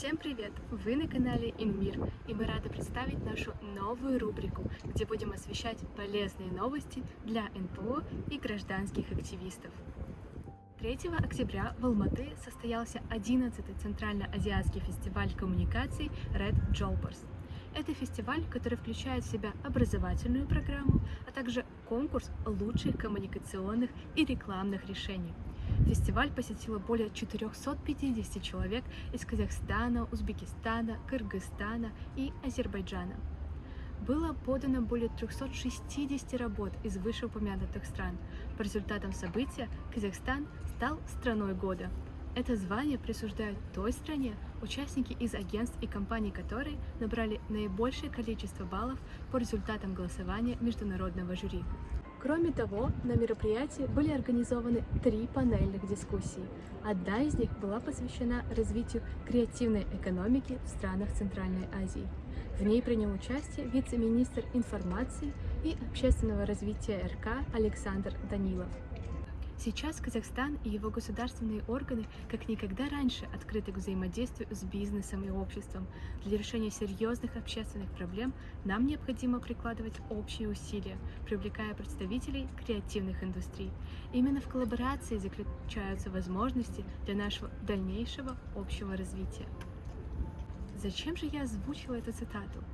Всем привет! Вы на канале Инмир, и мы рады представить нашу новую рубрику, где будем освещать полезные новости для НПО и гражданских активистов. 3 октября в Алматы состоялся 11-й Центрально-Азиатский фестиваль коммуникаций Red Jolpers. Это фестиваль, который включает в себя образовательную программу, а также конкурс лучших коммуникационных и рекламных решений – Фестиваль посетило более 450 человек из Казахстана, Узбекистана, Кыргызстана и Азербайджана. Было подано более 360 работ из вышеупомянутых стран. По результатам события Казахстан стал страной года. Это звание присуждают той стране, участники из агентств и компаний которой набрали наибольшее количество баллов по результатам голосования международного жюри. Кроме того, на мероприятии были организованы три панельных дискуссии. Одна из них была посвящена развитию креативной экономики в странах Центральной Азии. В ней принял участие вице-министр информации и общественного развития РК Александр Данилов. Сейчас Казахстан и его государственные органы как никогда раньше открыты к взаимодействию с бизнесом и обществом. Для решения серьезных общественных проблем нам необходимо прикладывать общие усилия, привлекая представителей креативных индустрий. Именно в коллаборации заключаются возможности для нашего дальнейшего общего развития. Зачем же я озвучила эту цитату?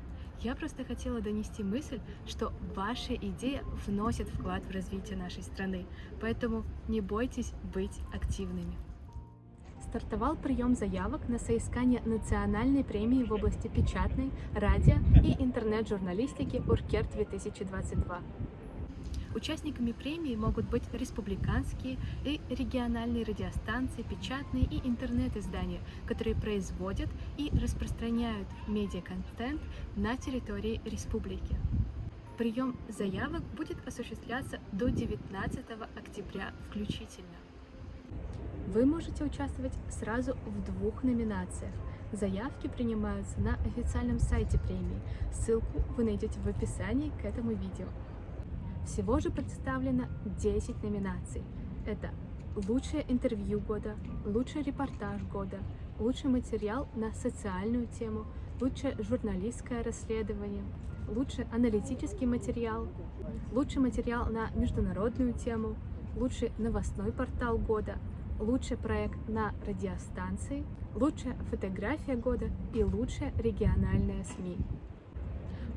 Я просто хотела донести мысль, что ваша идея вносит вклад в развитие нашей страны, поэтому не бойтесь быть активными. Стартовал прием заявок на соискание национальной премии в области печатной, радио и интернет-журналистики «Уркер-2022». Участниками премии могут быть республиканские и региональные радиостанции, печатные и интернет-издания, которые производят и распространяют медиаконтент на территории республики. Прием заявок будет осуществляться до 19 октября включительно. Вы можете участвовать сразу в двух номинациях. Заявки принимаются на официальном сайте премии. Ссылку вы найдете в описании к этому видео. Всего же представлено 10 номинаций. Это лучшее интервью года, лучший репортаж года, лучший материал на социальную тему, лучшее журналистское расследование, лучший аналитический материал, лучший материал на международную тему, лучший новостной портал года, лучший проект на радиостанции, лучшая фотография года и лучшая региональная СМИ.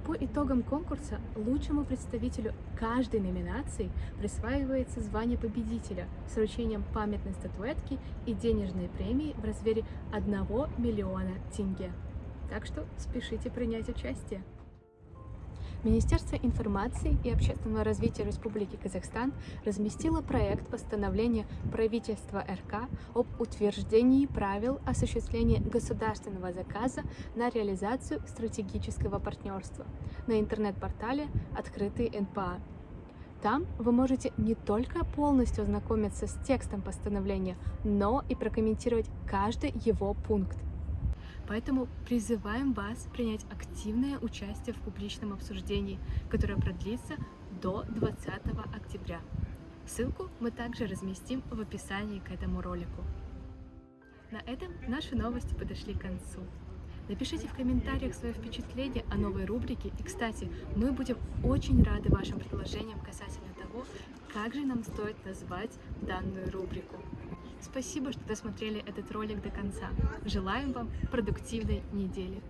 По итогам конкурса лучшему представителю каждой номинации присваивается звание победителя с вручением памятной статуэтки и денежной премии в размере 1 миллиона тенге. Так что спешите принять участие. Министерство информации и общественного развития Республики Казахстан разместило проект постановления правительства РК об утверждении правил осуществления государственного заказа на реализацию стратегического партнерства на интернет-портале «Открытый НПА». Там вы можете не только полностью ознакомиться с текстом постановления, но и прокомментировать каждый его пункт. Поэтому призываем вас принять активное участие в публичном обсуждении, которое продлится до 20 октября. Ссылку мы также разместим в описании к этому ролику. На этом наши новости подошли к концу. Напишите в комментариях свое впечатление о новой рубрике. И, кстати, мы будем очень рады вашим предложениям касательно того, как же нам стоит назвать данную рубрику. Спасибо, что досмотрели этот ролик до конца. Желаем вам продуктивной недели.